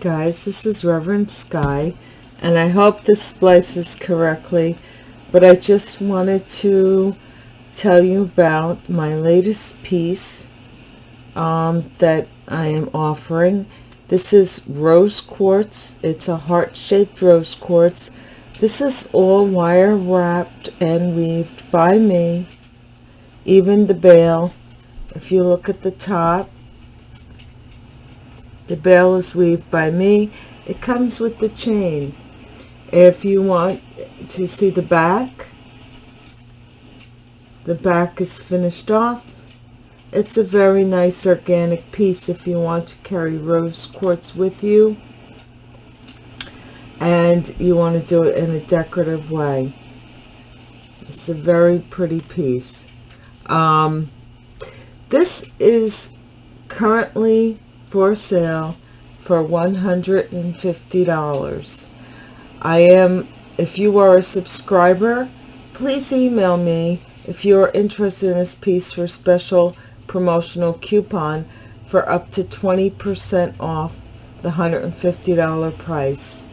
Guys, this is Reverend Sky, and I hope this splices correctly, but I just wanted to tell you about my latest piece um, that I am offering. This is rose quartz. It's a heart-shaped rose quartz. This is all wire wrapped and weaved by me. Even the bail, if you look at the top, the bail is weaved by me. It comes with the chain. If you want to see the back, the back is finished off. It's a very nice organic piece if you want to carry rose quartz with you and you want to do it in a decorative way. It's a very pretty piece. Um, this is currently for sale for $150. I am, if you are a subscriber, please email me if you are interested in this piece for special promotional coupon for up to 20% off the $150 price.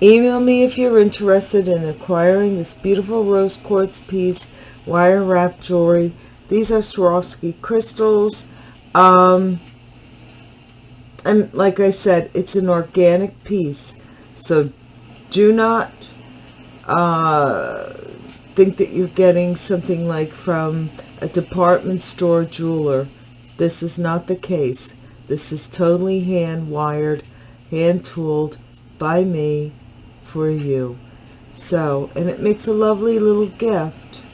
Email me if you're interested in acquiring this beautiful rose quartz piece, wire wrapped jewelry. These are Swarovski crystals. Um, and like I said, it's an organic piece. So do not uh, think that you're getting something like from a department store jeweler. This is not the case. This is totally hand wired, hand tooled by me for you. So, and it makes a lovely little gift.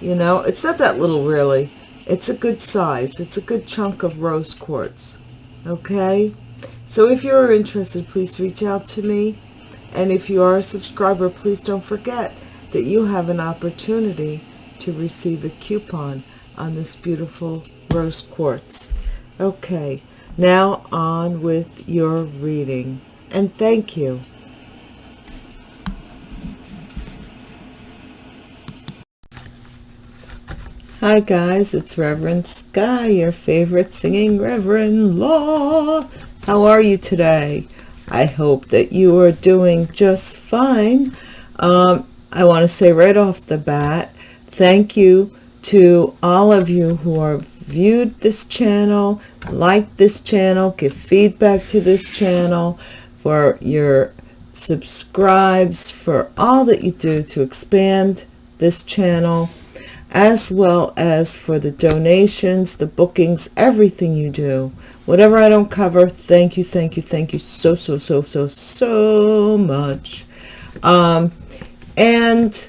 You know, it's not that little really. It's a good size. It's a good chunk of rose quartz okay? So if you're interested please reach out to me. And if you are a subscriber please don't forget that you have an opportunity to receive a coupon on this beautiful rose quartz. Okay now on with your reading. And thank you Hi guys, it's Reverend Sky, your favorite singing Reverend Law. How are you today? I hope that you are doing just fine. Um, I want to say right off the bat, thank you to all of you who are viewed this channel, like this channel, give feedback to this channel, for your subscribes, for all that you do to expand this channel as well as for the donations, the bookings, everything you do. Whatever I don't cover, thank you, thank you, thank you so, so, so, so, so much. Um, and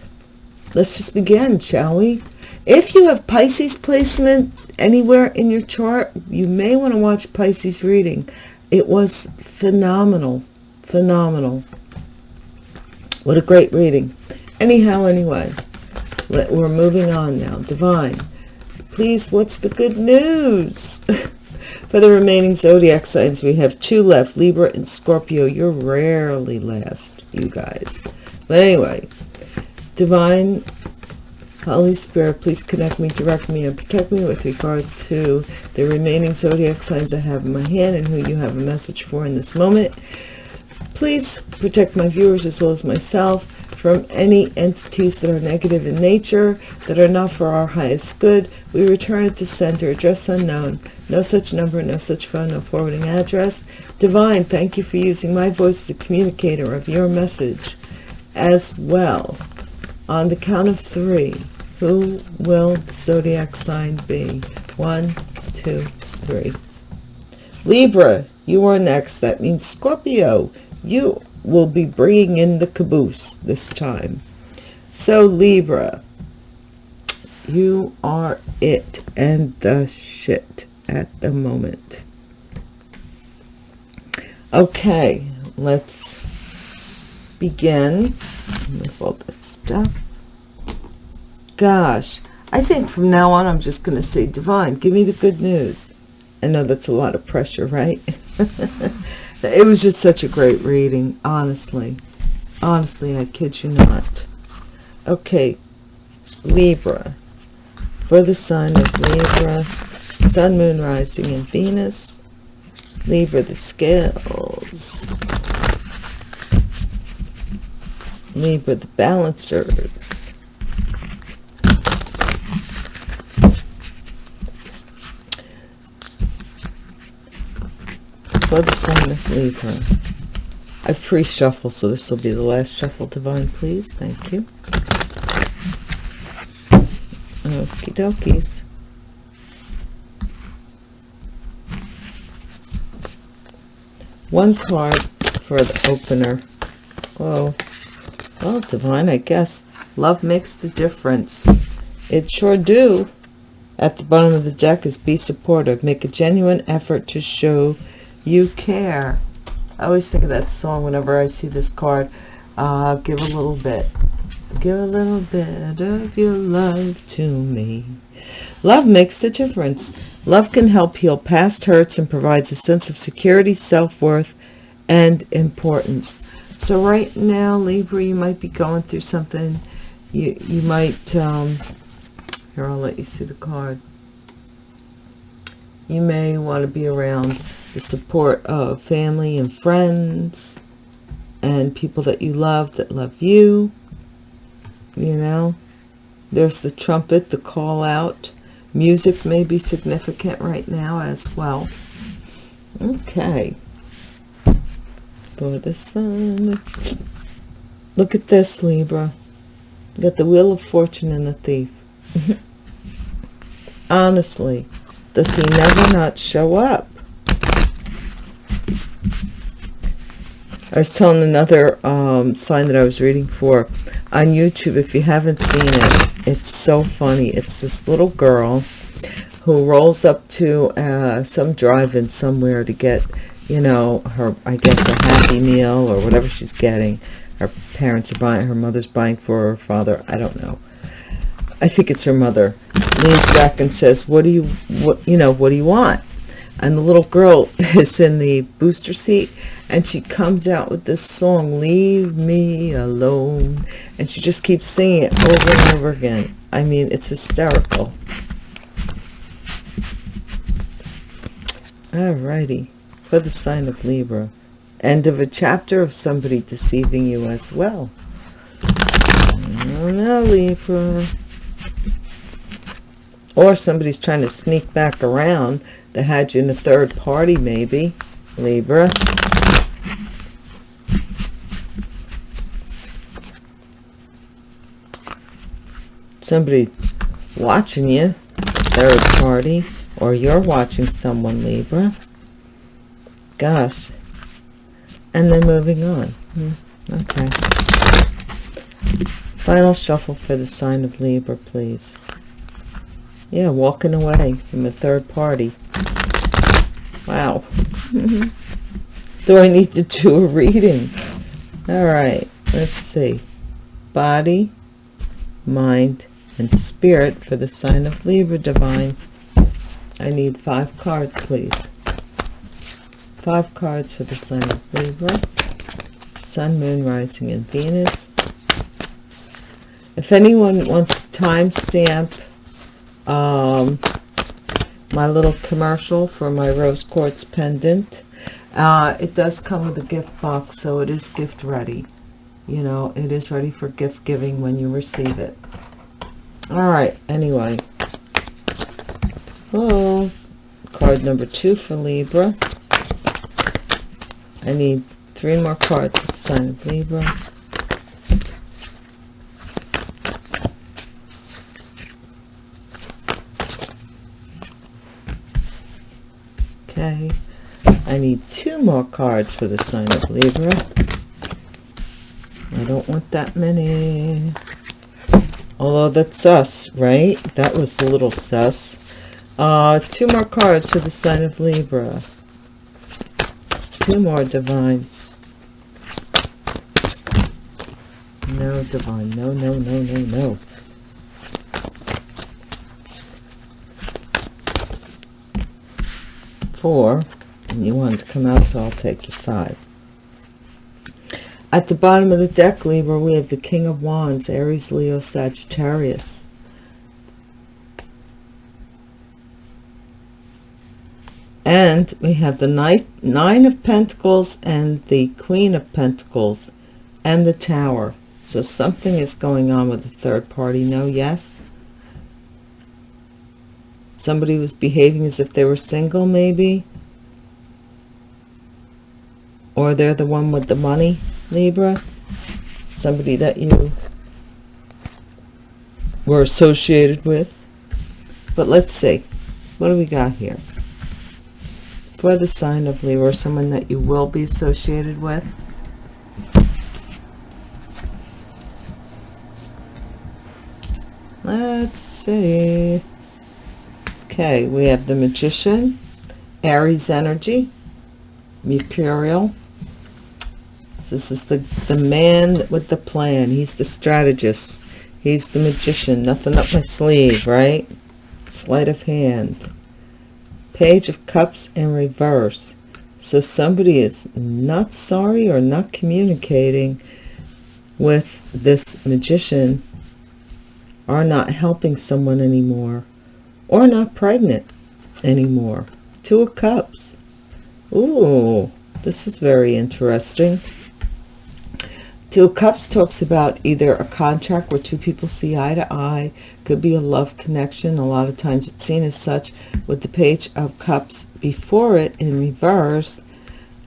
let's just begin, shall we? If you have Pisces placement anywhere in your chart, you may want to watch Pisces reading. It was phenomenal, phenomenal. What a great reading. Anyhow, anyway. Let, we're moving on now. Divine, please, what's the good news? For the remaining zodiac signs, we have two left, Libra and Scorpio. You're rarely last, you guys. But anyway, Divine, Holy Spirit, please connect me, direct me, and protect me with regards to the remaining zodiac signs I have in my hand and who you have a message for in this moment. Please protect my viewers as well as myself from any entities that are negative in nature, that are not for our highest good. We return it to center, address unknown. No such number, no such phone, no forwarding address. Divine, thank you for using my voice as a communicator of your message as well. On the count of three, who will the zodiac sign be? One, two, three. Libra, you are next. That means Scorpio. You will be bringing in the caboose this time. So Libra, you are it and the shit at the moment. Okay, let's begin with all this stuff. Gosh, I think from now on I'm just going to say divine, give me the good news. I know that's a lot of pressure, right? it was just such a great reading honestly honestly i kid you not okay libra for the sign of libra sun moon rising in venus Libra, the scales. Libra, the balancers. For the Libra. I pre-shuffle, so this will be the last shuffle, Divine, please. Thank you. Okie dokies. One card for the opener. Oh, well, Divine, I guess love makes the difference. It sure do. At the bottom of the deck is be supportive. Make a genuine effort to show you care. I always think of that song whenever I see this card. Uh, give a little bit. Give a little bit of your love to me. Love makes the difference. Love can help heal past hurts and provides a sense of security, self-worth, and importance. So right now, Libra, you might be going through something. You, you might, um, here, I'll let you see the card. You may want to be around the support of family and friends and people that you love that love you. You know, there's the trumpet, the call out. Music may be significant right now as well. Okay. For the sun. Look at this, Libra. You got the Wheel of Fortune and the Thief. Honestly, does he never not show up? I was telling another um, sign that I was reading for on YouTube. If you haven't seen it, it's so funny. It's this little girl who rolls up to uh, some drive-in somewhere to get, you know, her, I guess, a Happy Meal or whatever she's getting. Her parents are buying, her mother's buying for her father. I don't know. I think it's her mother. Leans back and says, what do you, what, you know, what do you want? And the little girl is in the booster seat and she comes out with this song leave me alone. And she just keeps singing it over and over again. I mean it's hysterical. Alrighty, for the sign of libra. End of a chapter of somebody deceiving you as well. Mm, no libra. Or somebody's trying to sneak back around that had you in a third party maybe. Libra somebody watching you, third party, or you're watching someone, Libra. Gosh. And then moving on. Hmm. Okay. Final shuffle for the sign of Libra, please. Yeah, walking away from a third party. Wow. do I need to do a reading? All right, let's see. Body, mind, and spirit for the sign of Libra divine. I need five cards, please. Five cards for the sign of Libra. Sun, Moon, Rising, and Venus. If anyone wants to timestamp um, my little commercial for my rose quartz pendant, uh, it does come with a gift box, so it is gift ready. You know, it is ready for gift giving when you receive it all right anyway. Oh card number two for libra. I need three more cards for sign of libra. Okay i need two more cards for the sign of libra. I don't want that many although that's sus right? That was a little sus. Uh two more cards for the sign of libra. Two more divine. No divine. No no no no no. Four. And you want to come out so i'll take you five at the bottom of the deck, Libra, we have the King of Wands, Aries, Leo, Sagittarius. And we have the nine, nine of Pentacles and the Queen of Pentacles and the Tower. So something is going on with the third party. No, yes? Somebody was behaving as if they were single, maybe? Or they're the one with the money, Libra? Somebody that you were associated with. But let's see. What do we got here? For the sign of Libra, someone that you will be associated with. Let's see. Okay, we have the Magician, Aries energy, Mercurial. This is the, the man with the plan. He's the strategist. He's the magician. Nothing up my sleeve, right? Sleight of hand. Page of Cups in reverse. So somebody is not sorry or not communicating with this magician are not helping someone anymore or not pregnant anymore. Two of Cups. Ooh, this is very interesting. Two of Cups talks about either a contract where two people see eye to eye, could be a love connection. A lot of times it's seen as such with the Page of Cups before it in reverse.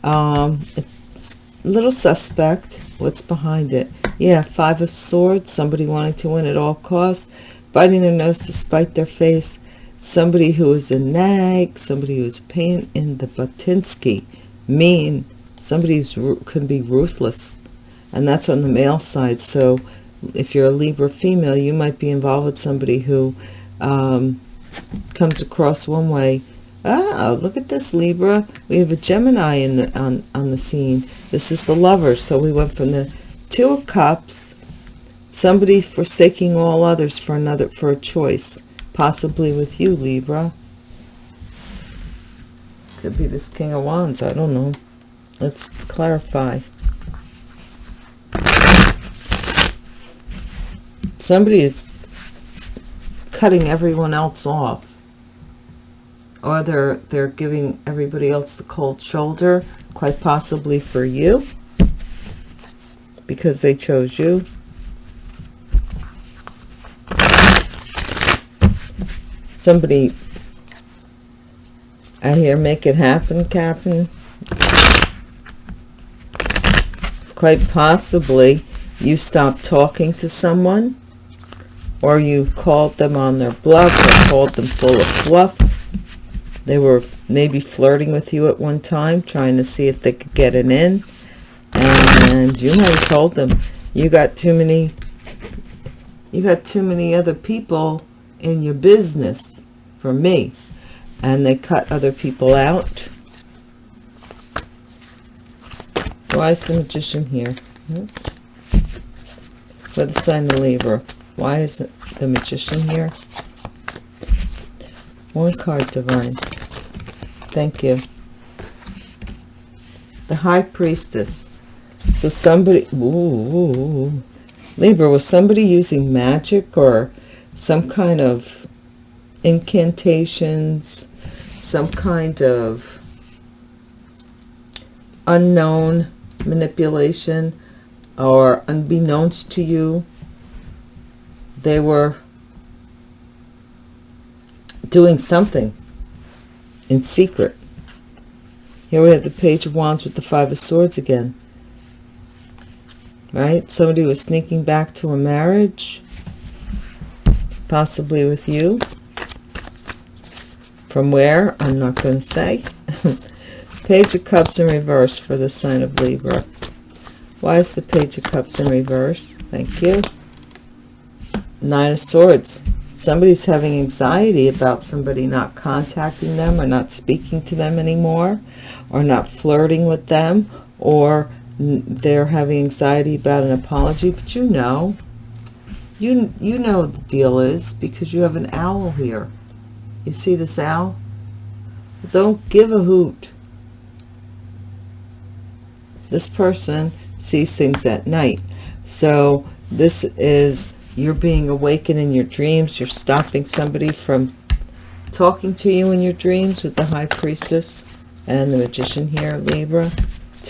Um, it's a little suspect. What's behind it? Yeah, Five of Swords, somebody wanting to win at all costs, biting their nose to spite their face. Somebody who is a nag, somebody who is pain in the butinsky, mean, somebody who can be ruthless and that's on the male side. So if you're a Libra female you might be involved with somebody who um, comes across one way ah look at this Libra. We have a Gemini in the on on the scene. This is the lover. So we went from the two of cups somebody forsaking all others for another for a choice possibly with you Libra. Could be this king of wands. I don't know. Let's clarify somebody is cutting everyone else off. Or they're they're giving everybody else the cold shoulder quite possibly for you because they chose you. Somebody I hear make it happen Captain quite possibly you stop talking to someone or you've called them on their bluff or called them full of fluff. They were maybe flirting with you at one time, trying to see if they could get it in. And you might have told them you got too many you got too many other people in your business for me. And they cut other people out. Why is the magician here? Hmm? For the sign of Libra. Why is it the magician here? One card, Divine. Thank you. The High Priestess. So somebody, ooh, Libra, was somebody using magic or some kind of incantations, some kind of unknown manipulation or unbeknownst to you they were doing something in secret. Here we have the Page of Wands with the Five of Swords again. Right? Somebody was sneaking back to a marriage, possibly with you. From where? I'm not going to say. Page of Cups in reverse for the sign of Libra. Why is the Page of Cups in reverse? Thank you. Nine of Swords. Somebody's having anxiety about somebody not contacting them or not speaking to them anymore or not flirting with them or they're having anxiety about an apology. But you know, you, you know the deal is because you have an owl here. You see this owl? Don't give a hoot. This person sees things at night. So this is you're being awakened in your dreams you're stopping somebody from talking to you in your dreams with the high priestess and the magician here libra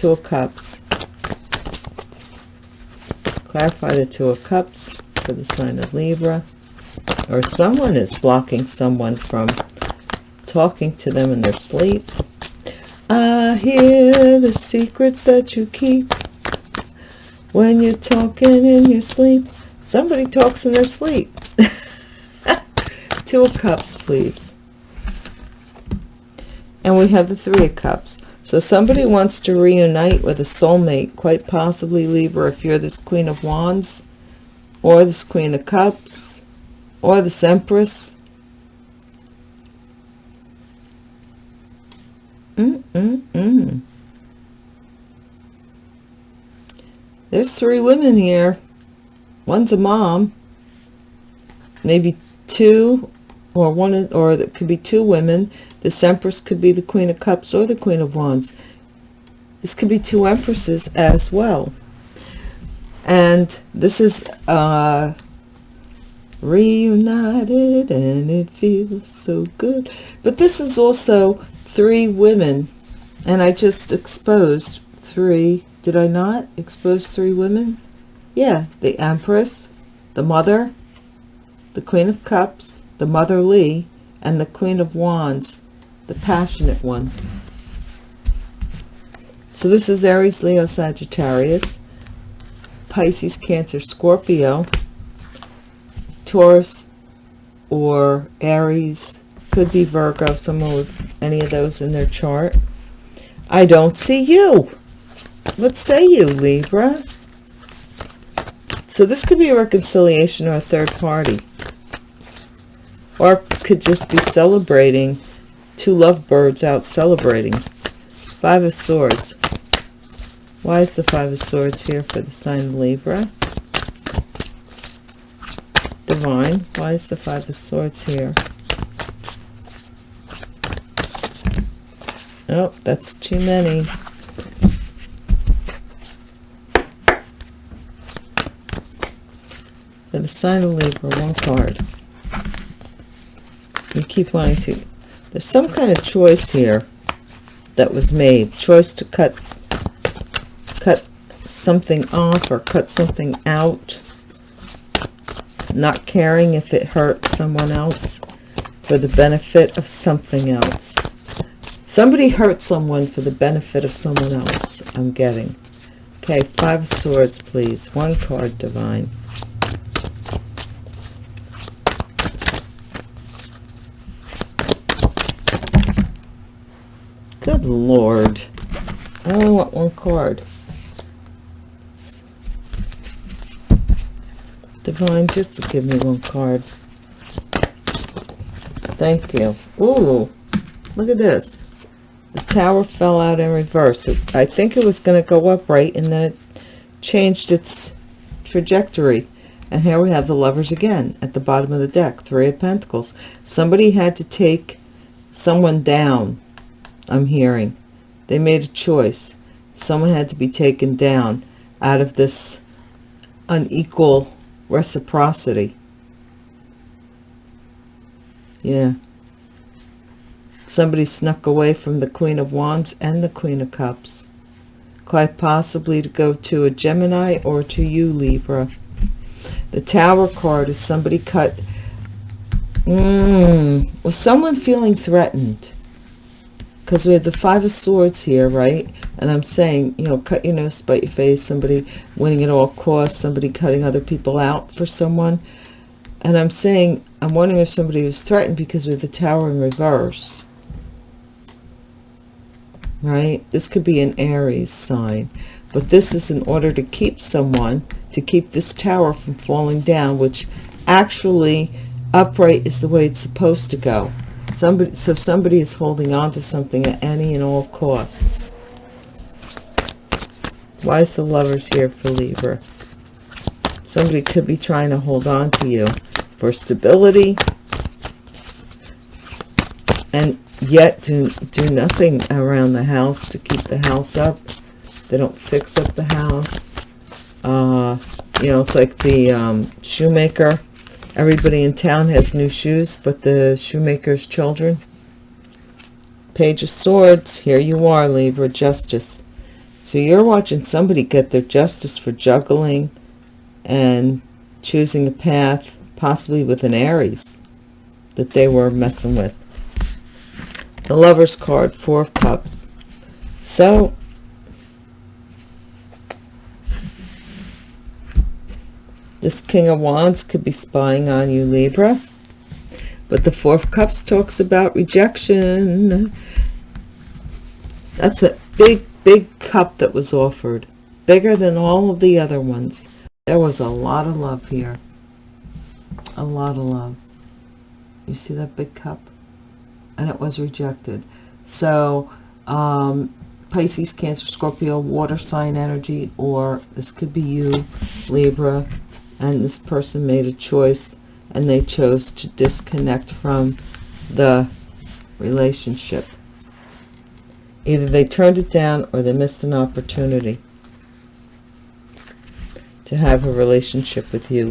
two of cups. Clarify the two of cups for the sign of libra. Or someone is blocking someone from talking to them in their sleep. I hear the secrets that you keep when you're talking in your sleep somebody talks in their sleep. Two of cups please. And we have the three of cups. So somebody wants to reunite with a soulmate quite possibly libra if you're this queen of wands or this queen of cups or this empress. Mm mm mm there's three women here one's a mom maybe two or one or that could be two women. This empress could be the queen of cups or the queen of wands. This could be two empresses as well. And this is uh reunited and it feels so good. But this is also three women. And i just exposed three did i not? Expose three women yeah the empress the mother the queen of cups the motherly, and the Queen of Wands, the passionate one. So this is Aries, Leo, Sagittarius, Pisces, Cancer, Scorpio, Taurus, or Aries, could be Virgo, someone with any of those in their chart. I don't see you. What say you, Libra? So this could be a reconciliation or a third party. Or could just be celebrating two lovebirds out celebrating. Five of swords. Why is the five of swords here for the sign of libra? Divine why is the five of swords here? Oh that's too many the sign of libra one card you keep wanting to. There's some kind of choice here that was made. Choice to cut cut something off or cut something out. Not caring if it hurts someone else for the benefit of something else. Somebody hurt someone for the benefit of someone else i'm getting. Okay five swords please. One card divine Good Lord. Oh, I only want one card. Divine, just give me one card. Thank you. Ooh, look at this. The tower fell out in reverse. It, I think it was going to go upright and then it changed its trajectory. And here we have the lovers again at the bottom of the deck. Three of Pentacles. Somebody had to take someone down I'm hearing. They made a choice. Someone had to be taken down out of this unequal reciprocity. Yeah. Somebody snuck away from the Queen of Wands and the Queen of Cups. Quite possibly to go to a Gemini or to you, Libra. The Tower card is somebody cut... Mm, was someone feeling threatened? Because we have the five of swords here right? And i'm saying you know cut your nose spite your face somebody winning at all costs somebody cutting other people out for someone. And i'm saying i'm wondering if somebody was threatened because we have the tower in reverse. Right? This could be an aries sign. But this is in order to keep someone to keep this tower from falling down which actually upright is the way it's supposed to go somebody so somebody is holding on to something at any and all costs why is the lovers here for libra? Somebody could be trying to hold on to you for stability and yet do do nothing around the house to keep the house up. They don't fix up the house. Uh you know it's like the um, shoemaker everybody in town has new shoes but the shoemaker's children. Page of swords here you are libra justice. So you're watching somebody get their justice for juggling and choosing a path possibly with an aries that they were messing with. The lover's card four of cups. So This King of Wands could be spying on you, Libra. But the Four of Cups talks about rejection. That's a big, big cup that was offered. Bigger than all of the other ones. There was a lot of love here. A lot of love. You see that big cup? And it was rejected. So, um, Pisces, Cancer, Scorpio, water sign energy, or this could be you, Libra, and this person made a choice and they chose to disconnect from the relationship. Either they turned it down or they missed an opportunity to have a relationship with you.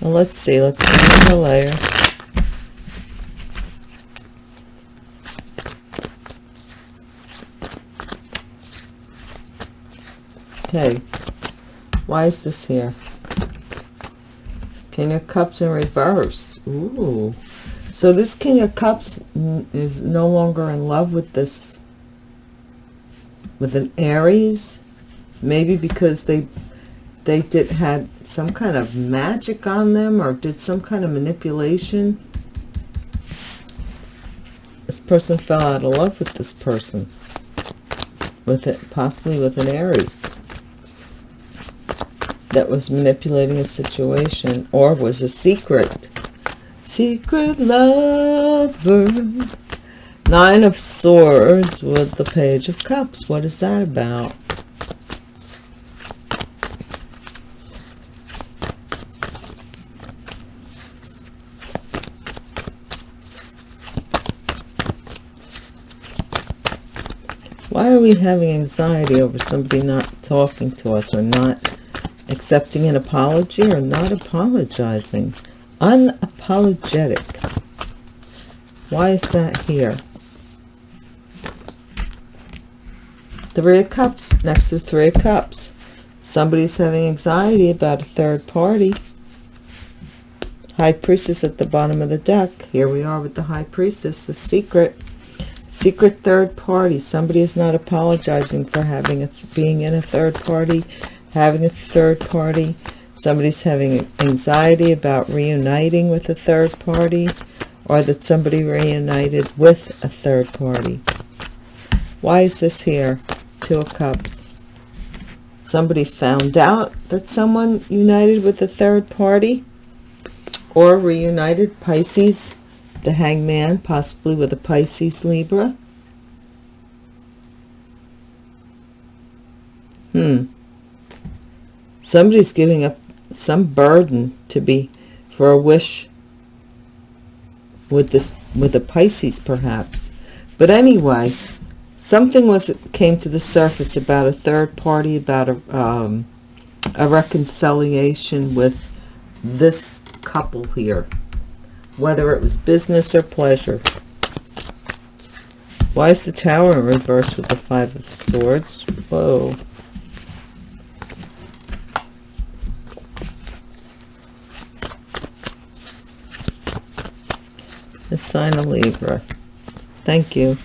Well, let's see. Let's see the layer. Okay, why is this here? King of Cups in reverse. Ooh. So this King of Cups is no longer in love with this, with an Aries. Maybe because they they did had some kind of magic on them or did some kind of manipulation. This person fell out of love with this person. With it, possibly with an Aries that was manipulating a situation or was a secret. Secret lover. Nine of Swords with the Page of Cups. What is that about? Why are we having anxiety over somebody not talking to us or not accepting an apology or not apologizing. Unapologetic. Why is that here? Three of cups. Next to three of cups. Somebody's having anxiety about a third party. High priestess at the bottom of the deck. Here we are with the high priestess the secret secret third party. Somebody is not apologizing for having a being in a third party having a third party. Somebody's having anxiety about reuniting with a third party or that somebody reunited with a third party. Why is this here? Two of Cups. Somebody found out that someone united with a third party or reunited Pisces, the hangman, possibly with a Pisces Libra. Hmm somebody's giving up some burden to be for a wish with this with the Pisces perhaps. But anyway something was came to the surface about a third party about a um, a reconciliation with this couple here. Whether it was business or pleasure. Why is the tower in reverse with the five of swords? Whoa the sign of Libra. Thank you.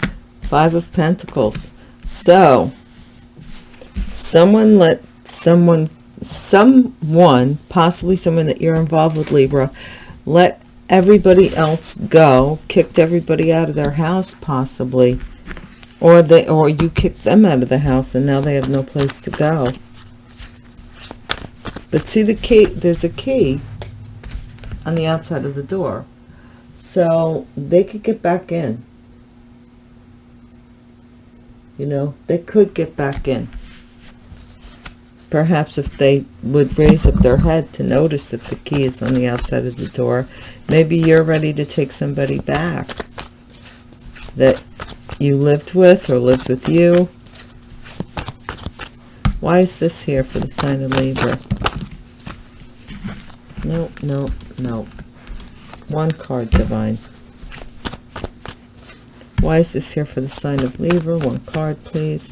Five of Pentacles. So, someone let someone, someone, possibly someone that you're involved with Libra, let everybody else go, kicked everybody out of their house possibly, or they, or you kicked them out of the house and now they have no place to go. But see the key, there's a key on the outside of the door so they could get back in you know they could get back in perhaps if they would raise up their head to notice that the key is on the outside of the door maybe you're ready to take somebody back that you lived with or lived with you Why is this here for the sign of Libra? No, no, no. One card, Divine. Why is this here for the sign of Libra? One card, please.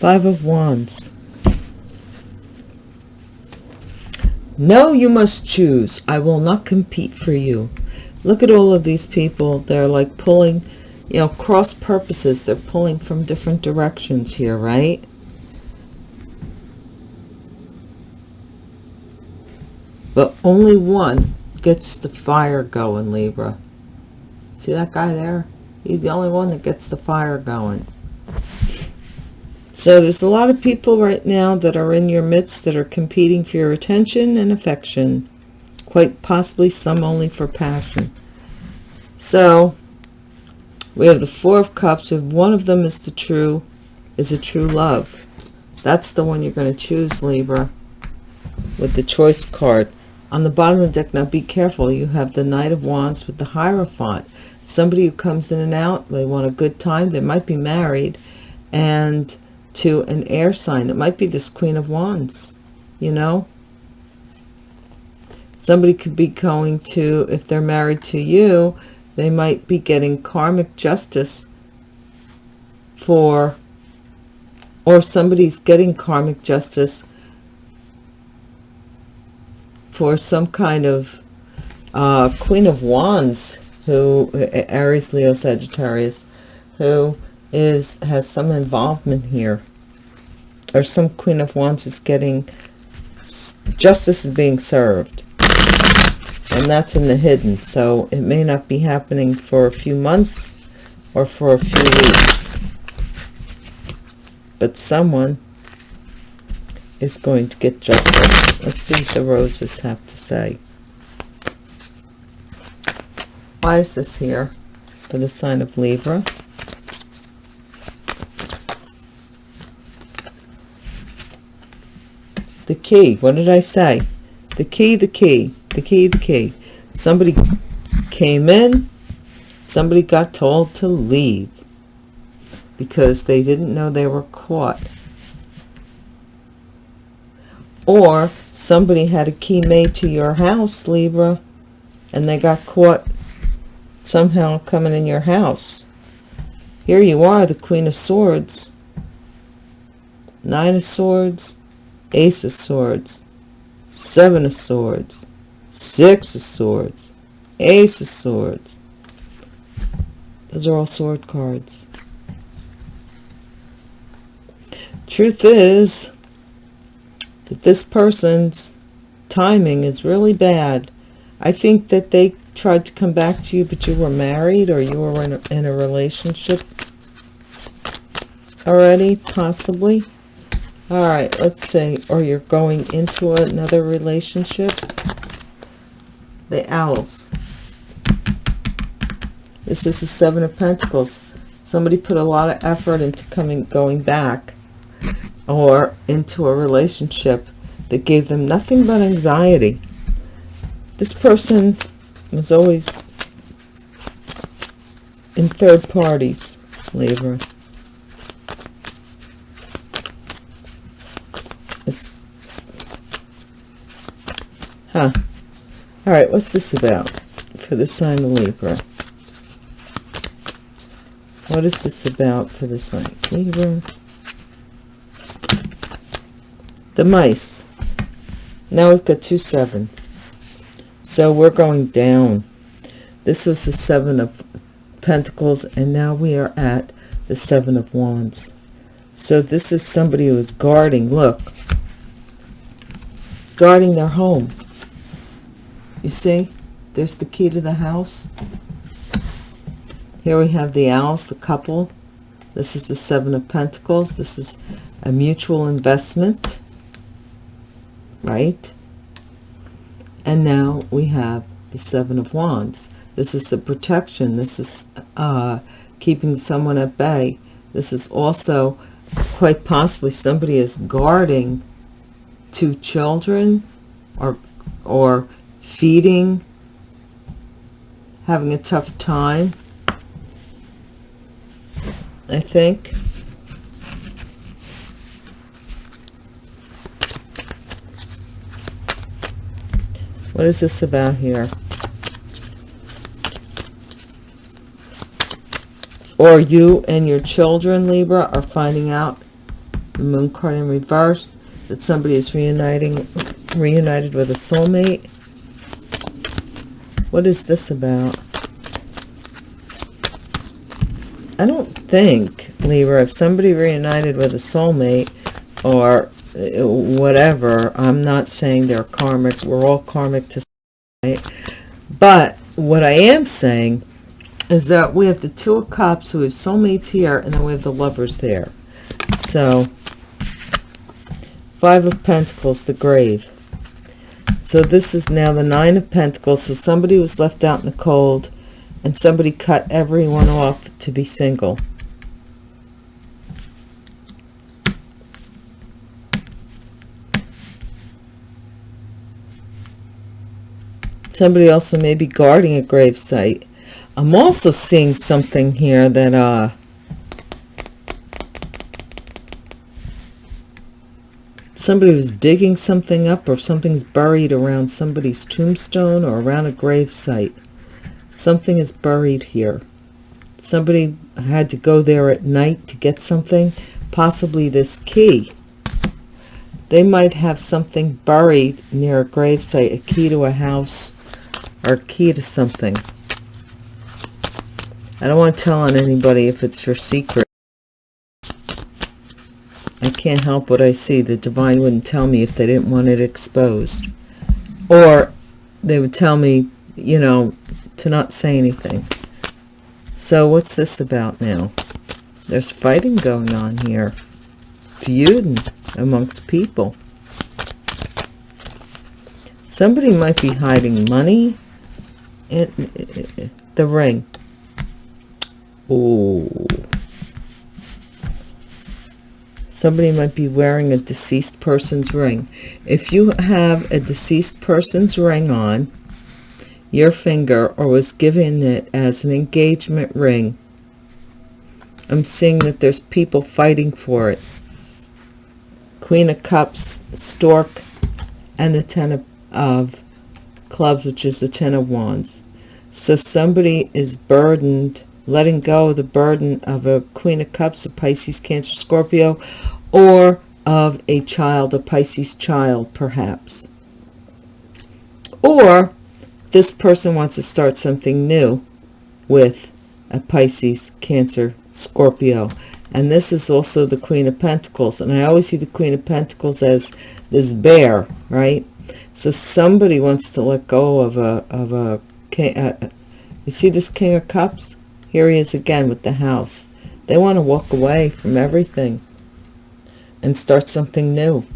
Five of Wands. No, you must choose. I will not compete for you. Look at all of these people. They're like pulling, you know, cross purposes. They're pulling from different directions here, right? But only one gets the fire going, Libra. See that guy there? He's the only one that gets the fire going. So there's a lot of people right now that are in your midst that are competing for your attention and affection. Quite possibly some only for passion. So we have the Four of Cups. If one of them is the true, is a true love. That's the one you're going to choose, Libra, with the choice card. On the bottom of the deck, now be careful. You have the Knight of Wands with the Hierophant. Somebody who comes in and out, they want a good time. They might be married. And to an air sign. It might be this Queen of Wands, you know. Somebody could be going to, if they're married to you, they might be getting karmic justice for, or somebody's getting karmic justice for some kind of uh, Queen of Wands, who, Aries, Leo, Sagittarius, who is has some involvement here. Or some queen of wands is getting justice is being served and that's in the hidden. So it may not be happening for a few months or for a few weeks. But someone is going to get justice let's see what the roses have to say. Why is this here? For the sign of libra. The key. What did i say? The key the key the key the key. Somebody came in somebody got told to leave because they didn't know they were caught. Or somebody had a key made to your house libra and they got caught somehow coming in your house. Here you are the queen of swords nine of swords ace of swords seven of swords six of swords. Ace of swords. Those are all sword cards. Truth is that this person's timing is really bad. I think that they tried to come back to you but you were married or you were in a, in a relationship already possibly. All right let's see or you're going into another relationship the owls this is the seven of pentacles. Somebody put a lot of effort into coming going back or into a relationship that gave them nothing but anxiety. This person was always in third parties Libra. Huh. All right, what's this about for the sign of Libra? What is this about for the sign of Libra? The mice. Now we've got two sevens. So we're going down. This was the seven of pentacles, and now we are at the seven of wands. So this is somebody who is guarding, look, guarding their home you see, there's the key to the house. Here we have the owls, the couple. This is the Seven of Pentacles. This is a mutual investment, right? And now we have the Seven of Wands. This is the protection. This is uh, keeping someone at bay. This is also quite possibly somebody is guarding two children or or feeding, having a tough time. I think. What is this about here? Or you and your children, Libra, are finding out, the moon card in reverse, that somebody is reuniting, reunited with a soulmate. What is this about? I don't think, Libra, if somebody reunited with a soulmate or uh, whatever i'm not saying they're karmic we're all karmic to right? but what i am saying is that we have the two of cups we have soulmates here and then we have the lovers there so five of pentacles the grave so this is now the nine of pentacles so somebody was left out in the cold and somebody cut everyone off to be single Somebody also may be guarding a grave site. I'm also seeing something here that, uh, somebody was digging something up or something's buried around somebody's tombstone or around a grave site. Something is buried here. Somebody had to go there at night to get something, possibly this key. They might have something buried near a grave site, a key to a house, or a key to something. I don't want to tell on anybody if it's your secret. I can't help what I see. The divine wouldn't tell me if they didn't want it exposed. Or they would tell me, you know, to not say anything. So what's this about now? There's fighting going on here. Feuding amongst people. Somebody might be hiding money it, it, the ring. Oh. Somebody might be wearing a deceased person's ring. If you have a deceased person's ring on your finger or was given it as an engagement ring, I'm seeing that there's people fighting for it. Queen of Cups, Stork, and the Ten of, of clubs, which is the Ten of Wands. So somebody is burdened, letting go of the burden of a Queen of Cups, a Pisces, Cancer, Scorpio, or of a child, a Pisces child, perhaps. Or this person wants to start something new with a Pisces, Cancer, Scorpio. And this is also the Queen of Pentacles. And I always see the Queen of Pentacles as this bear, right? So somebody wants to let go of a, of a, uh, you see this King of Cups? Here he is again with the house. They want to walk away from everything and start something new.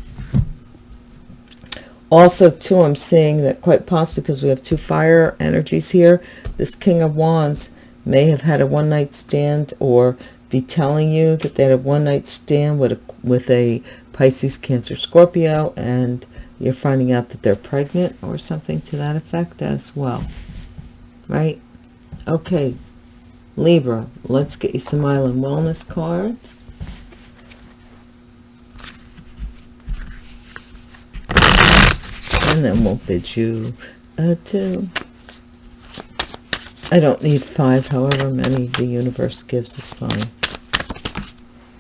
Also, too, I'm seeing that quite possibly because we have two fire energies here, this King of Wands may have had a one-night stand or be telling you that they had a one-night stand with a, with a Pisces, Cancer, Scorpio, and you're finding out that they're pregnant or something to that effect as well right okay libra let's get you some island wellness cards. And then we'll bid you adieu. I don't need five however many the universe gives is fine.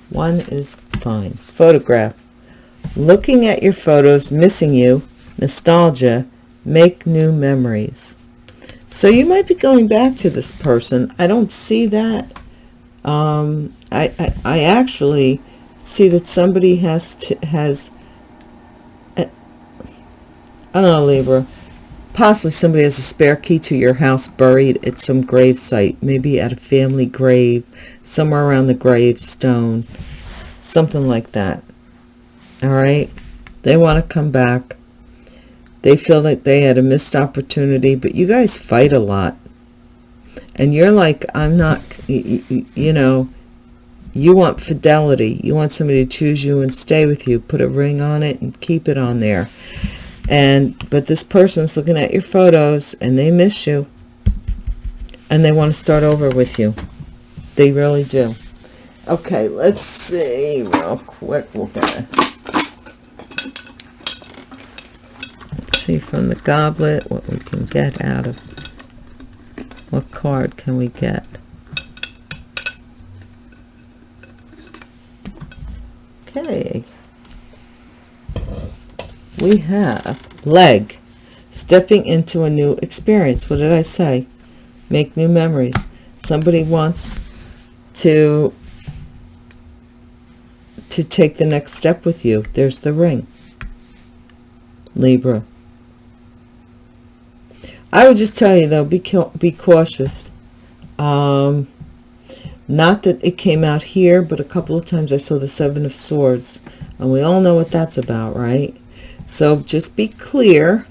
One is fine. Photograph. Looking at your photos missing you. Nostalgia. Make new memories so you might be going back to this person. I don't see that. Um, I, I, I actually see that somebody has to has uh, I don't know Libra. Possibly somebody has a spare key to your house buried at some grave site maybe at a family grave somewhere around the gravestone something like that. All right? They want to come back they feel like they had a missed opportunity but you guys fight a lot and you're like i'm not you, you know you want fidelity you want somebody to choose you and stay with you put a ring on it and keep it on there and but this person's looking at your photos and they miss you and they want to start over with you. They really do. Okay, let's see real quick. We're gonna see from the goblet what we can get out of what card can we get? Okay. We have leg, stepping into a new experience. What did I say? Make new memories. Somebody wants to to take the next step with you. There's the ring. Libra. I would just tell you though, be be cautious. Um, not that it came out here, but a couple of times I saw the Seven of Swords. And we all know what that's about, right? So just be clear.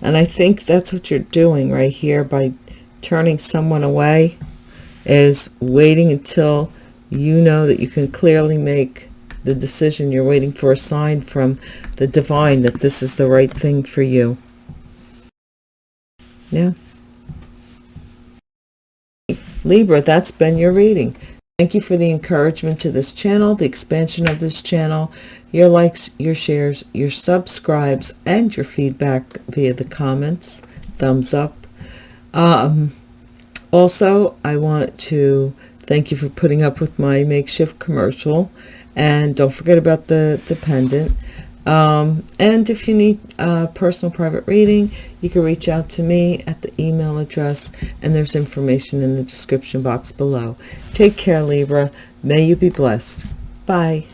And I think that's what you're doing right here by turning someone away is waiting until you know that you can clearly make the decision. You're waiting for a sign from the divine that this is the right thing for you. Yeah. Libra, that's been your reading. Thank you for the encouragement to this channel, the expansion of this channel, your likes, your shares, your subscribes, and your feedback via the comments, thumbs up. Um, also, I want to thank you for putting up with my makeshift commercial. And don't forget about the, the pendant. Um, and if you need a personal private reading, you can reach out to me at the email address and there's information in the description box below. Take care, Libra. May you be blessed. Bye.